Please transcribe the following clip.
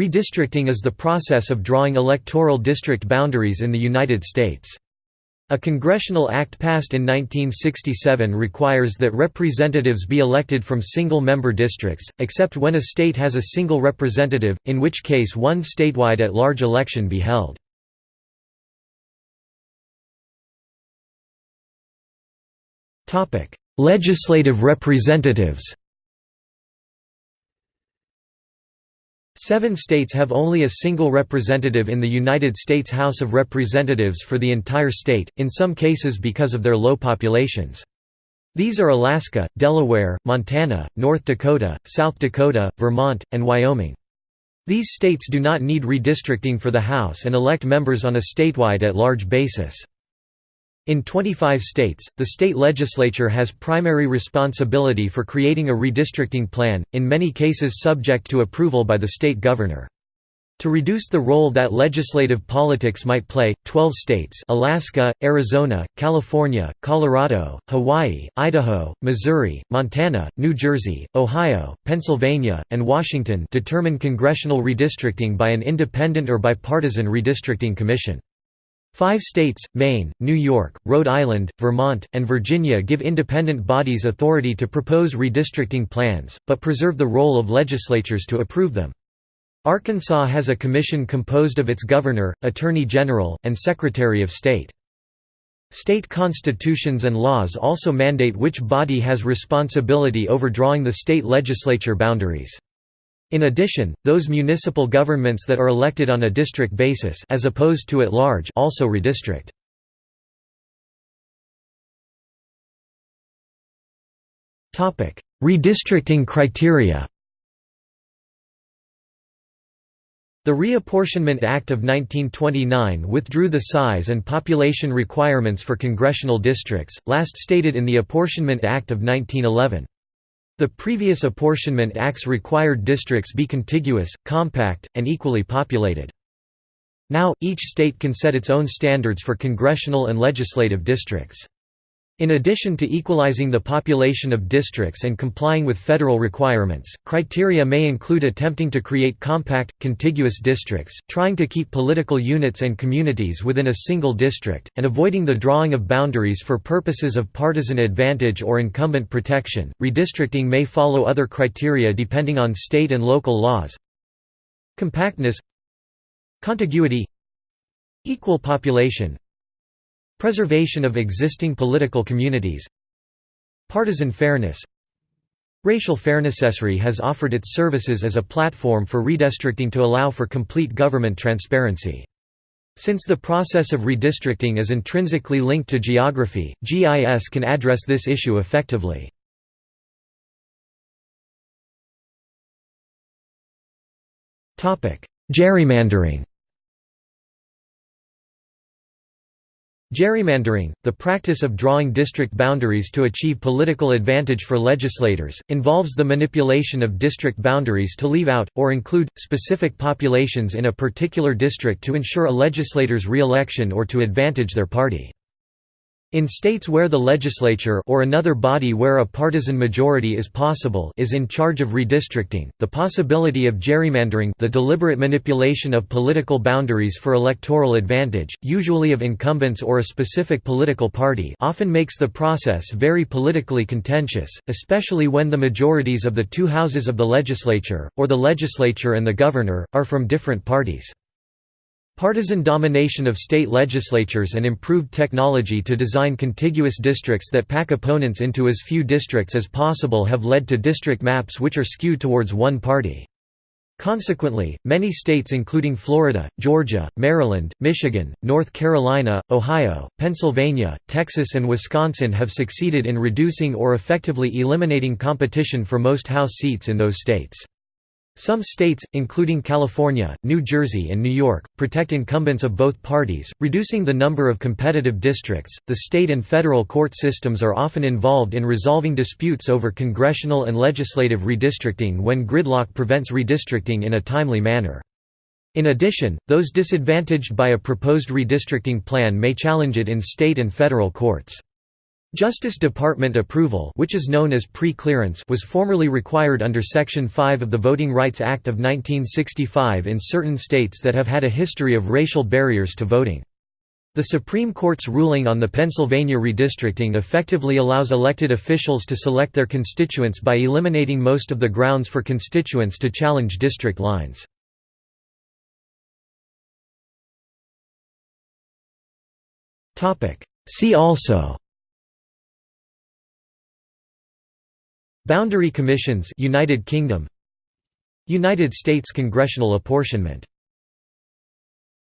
Redistricting is the process of drawing electoral district boundaries in the United States. A congressional act passed in 1967 requires that representatives be elected from single-member districts, except when a state has a single representative, in which case one statewide at-large election be held. Legislative representatives Seven states have only a single representative in the United States House of Representatives for the entire state, in some cases because of their low populations. These are Alaska, Delaware, Montana, North Dakota, South Dakota, Vermont, and Wyoming. These states do not need redistricting for the House and elect members on a statewide at-large basis. In 25 states, the state legislature has primary responsibility for creating a redistricting plan, in many cases subject to approval by the state governor. To reduce the role that legislative politics might play, 12 states Alaska, Arizona, California, Colorado, Hawaii, Idaho, Missouri, Montana, New Jersey, Ohio, Pennsylvania, and Washington determine congressional redistricting by an independent or bipartisan redistricting commission. Five states, Maine, New York, Rhode Island, Vermont, and Virginia give independent bodies authority to propose redistricting plans, but preserve the role of legislatures to approve them. Arkansas has a commission composed of its governor, attorney general, and secretary of state. State constitutions and laws also mandate which body has responsibility over drawing the state legislature boundaries. In addition, those municipal governments that are elected on a district basis as opposed to at large also redistrict. Topic: Redistricting criteria. The Reapportionment Act of 1929 withdrew the size and population requirements for congressional districts, last stated in the Apportionment Act of 1911. The previous apportionment acts required districts be contiguous, compact, and equally populated. Now, each state can set its own standards for congressional and legislative districts. In addition to equalizing the population of districts and complying with federal requirements, criteria may include attempting to create compact, contiguous districts, trying to keep political units and communities within a single district, and avoiding the drawing of boundaries for purposes of partisan advantage or incumbent protection. Redistricting may follow other criteria depending on state and local laws. Compactness, contiguity, equal population, Preservation of existing political communities Partisan fairness Racial fairness Esri has offered its services as a platform for redistricting to allow for complete government transparency. Since the process of redistricting is intrinsically linked to geography, GIS can address this issue effectively. Gerrymandering Gerrymandering, the practice of drawing district boundaries to achieve political advantage for legislators, involves the manipulation of district boundaries to leave out, or include, specific populations in a particular district to ensure a legislator's re-election or to advantage their party. In states where the legislature or another body where a partisan majority is possible is in charge of redistricting, the possibility of gerrymandering the deliberate manipulation of political boundaries for electoral advantage, usually of incumbents or a specific political party often makes the process very politically contentious, especially when the majorities of the two houses of the legislature, or the legislature and the governor, are from different parties. Partisan domination of state legislatures and improved technology to design contiguous districts that pack opponents into as few districts as possible have led to district maps which are skewed towards one party. Consequently, many states including Florida, Georgia, Maryland, Michigan, North Carolina, Ohio, Pennsylvania, Texas and Wisconsin have succeeded in reducing or effectively eliminating competition for most House seats in those states. Some states, including California, New Jersey, and New York, protect incumbents of both parties, reducing the number of competitive districts. The state and federal court systems are often involved in resolving disputes over congressional and legislative redistricting when gridlock prevents redistricting in a timely manner. In addition, those disadvantaged by a proposed redistricting plan may challenge it in state and federal courts. Justice Department approval which is known as pre-clearance was formerly required under Section 5 of the Voting Rights Act of 1965 in certain states that have had a history of racial barriers to voting. The Supreme Court's ruling on the Pennsylvania redistricting effectively allows elected officials to select their constituents by eliminating most of the grounds for constituents to challenge district lines. See also Boundary Commissions United Kingdom. United States congressional apportionment